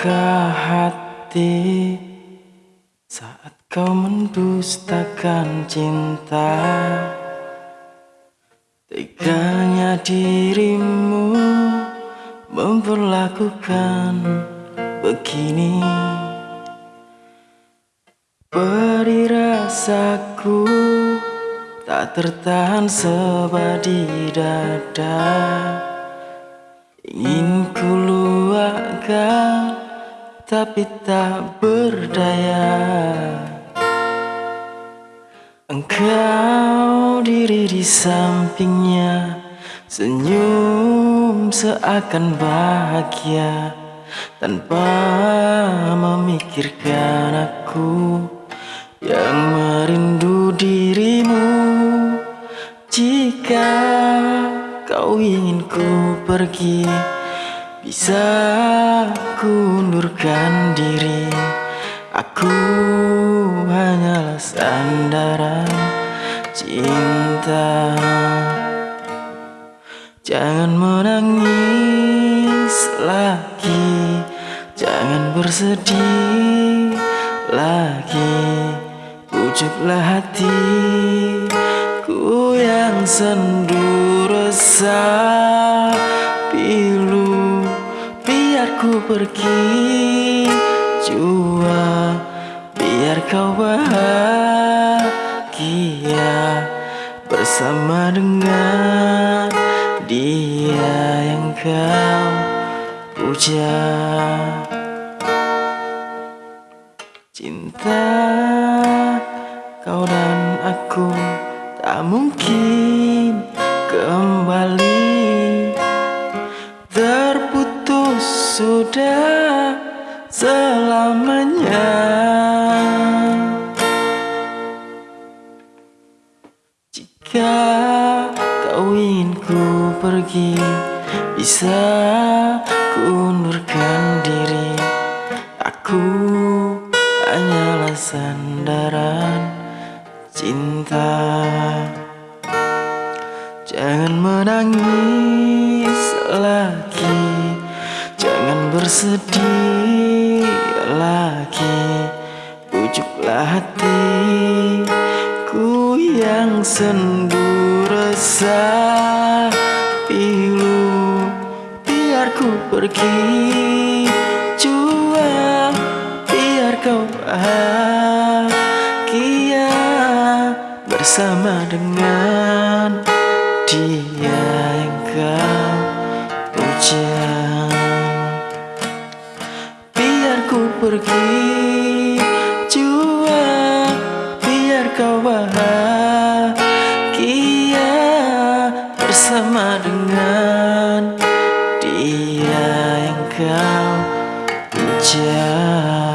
luka hati. Saat kau mendustakan cinta Teganya dirimu memperlakukan begini. Beri rasaku tak tertahan sebab di dada. Ingin ku tapi tak berdaya. Engkau diri di sampingnya Senyum seakan bahagia. Tanpa memikirkan aku Yang merindu dirimu. Jika kau ingin ku pergi Bisa ku undurkan diri Aku hanyalah sandaran cinta. Jangan menangis lagi Jangan bersedih lagi. Pujuklah hatiku yang sendu resah pergi jua Biar kau bahagia Bersama dengan dia yang kau puja. Cinta kau dan aku tak mungkin kembali sudah selamanya. Jika kau ingin ku pergi Bisa ku undurkan diri. Aku hanyalah sandaran cinta. Jangan menangis bersedih lagi. Pujuklah hatiku yang sendu resah Pilu biar ku pergi. Jua biar kau bahagia Bersama dengan dia yang kau pergi. Jua Biar kau bahagia Bersama dengan dia yang kau puja